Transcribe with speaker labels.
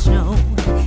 Speaker 1: snow.